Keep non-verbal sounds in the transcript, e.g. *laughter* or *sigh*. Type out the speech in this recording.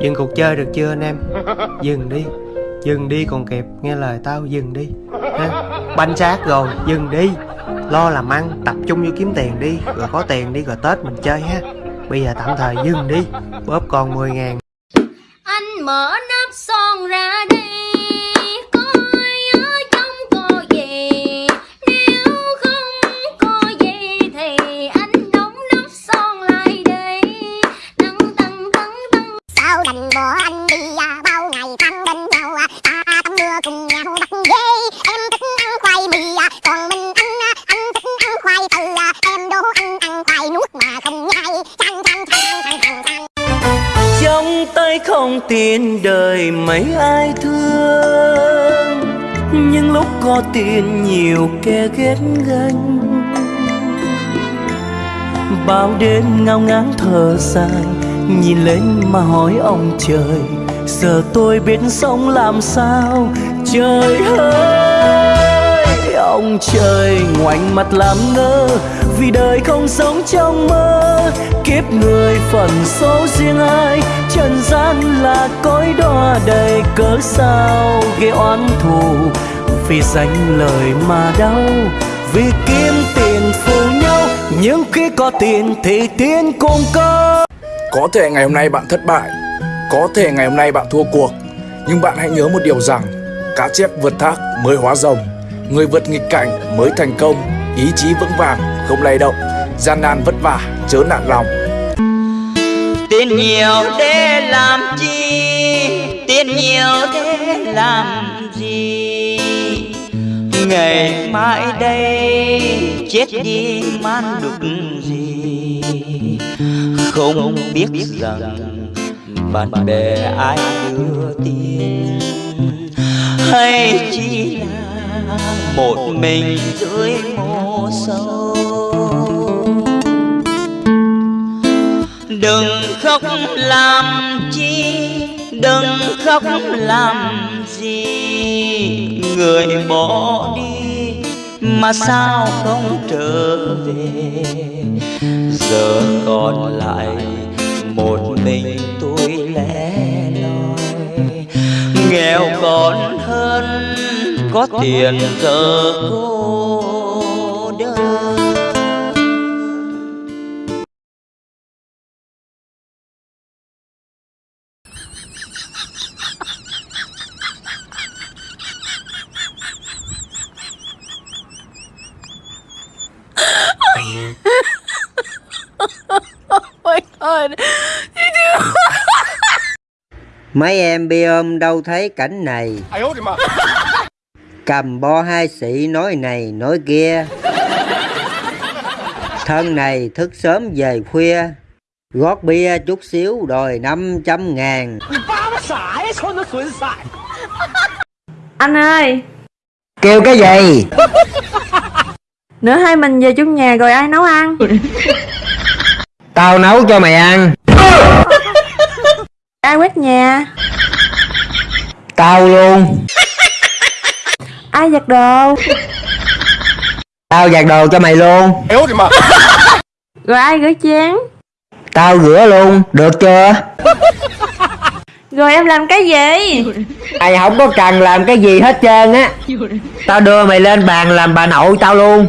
Dừng cuộc chơi được chưa anh em? Dừng đi. Dừng đi còn kịp, Nghe lời tao, dừng đi. Ha? Banh xác rồi, Dừng đi. Lo làm ăn, Tập trung vô kiếm tiền đi. Rồi có tiền đi, rồi Tết mình chơi ha. Bây giờ tạm thời dừng đi. Bóp còn 10 ngàn. Anh mở nắp xô trong tay không tiền đời mấy ai thương. Nhưng lúc có tiền nhiều kẻ ghét ganh. Bao đêm ngao ngán thở dài, nhìn lên mà hỏi ông trời, giờ tôi biết sống làm sao? Trời ơi, ông trời ngoảnh mặt làm ngơ vì đời không sống trong mơ. Kiếp người phần số riêng ai, trần gian là cõi đọa đầy cớ sao. Ghê oán thù vì danh lời mà đau, vì kiếm tiền phù nhau. Nhưng khi có tiền thì tiền cũng có. Có thể ngày hôm nay bạn thất bại, Có thể ngày hôm nay bạn thua cuộc. Nhưng bạn hãy nhớ một điều rằng, Cá chép vượt thác mới hóa rồng, Người vượt nghịch cảnh mới thành công, Ý chí vững vàng không lay động, Gian nan vất vả, chớ nản lòng. Tiền nhiều để làm chi? Tiền nhiều để làm gì? Ngày mai đây chết đi man đục gì? Không biết rằng bạn bè ai đưa tin. Hay chỉ là một mình dưới mồ sâu? Đừng khóc làm chi, đừng khóc làm gì. Người bỏ đi mà sao không trở về? Giờ còn lại một mình tôi lẻ loi. Nghèo còn hơn có tiền giờ cô. Mấy em bi ôm đâu thấy cảnh này? Cầm bo hai sĩ nói này nói kia. Thân này thức sớm về khuya. Gót bia chút xíu đòi 500 ngàn. Anh ơi, Kêu cái gì? Nữa hai mình về chung nhà rồi ai nấu ăn? *laughs* Tao nấu cho mày ăn. *laughs* Ai quét nhà? Tao luôn. Ai giặt đồ? Tao giặt đồ cho mày luôn. *laughs* Rồi ai rửa chén? Tao rửa luôn. Được chưa? Rồi em làm cái gì? Mày không có cần làm cái gì hết trơn á. Tao đưa mày lên bàn làm bà nội tao luôn